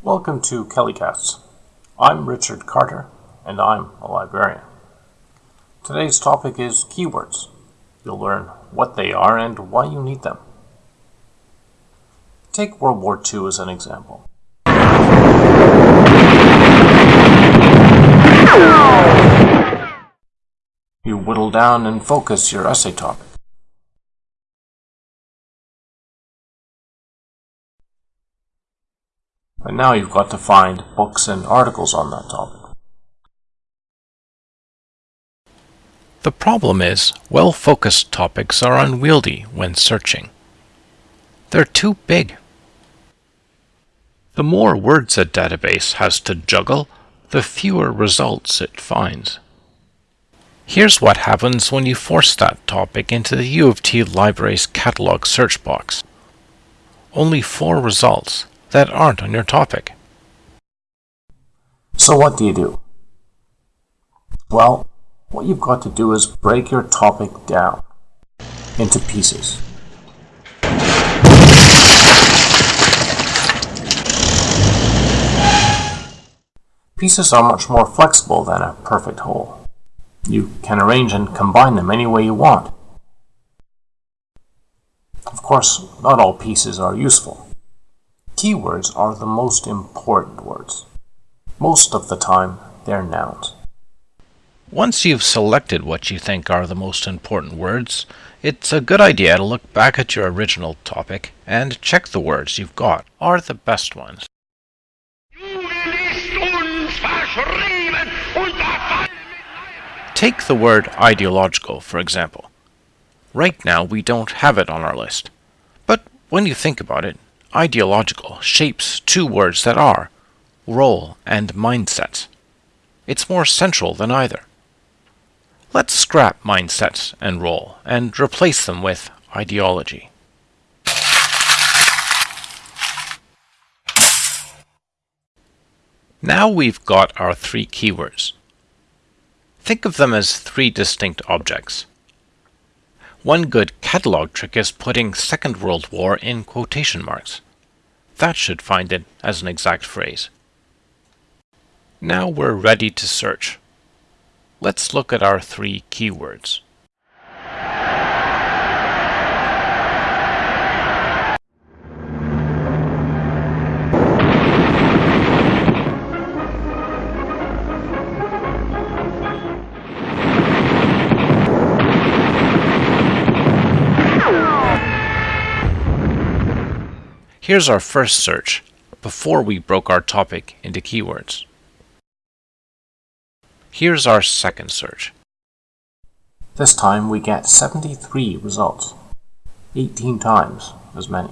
Welcome to Kellycasts. I'm Richard Carter, and I'm a librarian. Today's topic is keywords. You'll learn what they are and why you need them. Take World War II as an example. You whittle down and focus your essay topic. And now you've got to find books and articles on that topic. The problem is, well-focused topics are unwieldy when searching. They're too big. The more words a database has to juggle, the fewer results it finds. Here's what happens when you force that topic into the U of T Library's catalog search box. Only four results, that aren't on your topic. So what do you do? Well, what you've got to do is break your topic down into pieces. Pieces are much more flexible than a perfect whole. You can arrange and combine them any way you want. Of course, not all pieces are useful. Keywords are the most important words. Most of the time, they're nouns. Once you've selected what you think are the most important words, it's a good idea to look back at your original topic and check the words you've got are the best ones. Take the word ideological, for example. Right now, we don't have it on our list. But when you think about it, ideological shapes two words that are role and mindset. It's more central than either. Let's scrap mindset and role and replace them with ideology. Now we've got our three keywords. Think of them as three distinct objects. One good catalog trick is putting Second World War in quotation marks. That should find it as an exact phrase. Now we're ready to search. Let's look at our three keywords. Here's our first search, before we broke our topic into keywords. Here's our second search. This time we get 73 results, 18 times as many.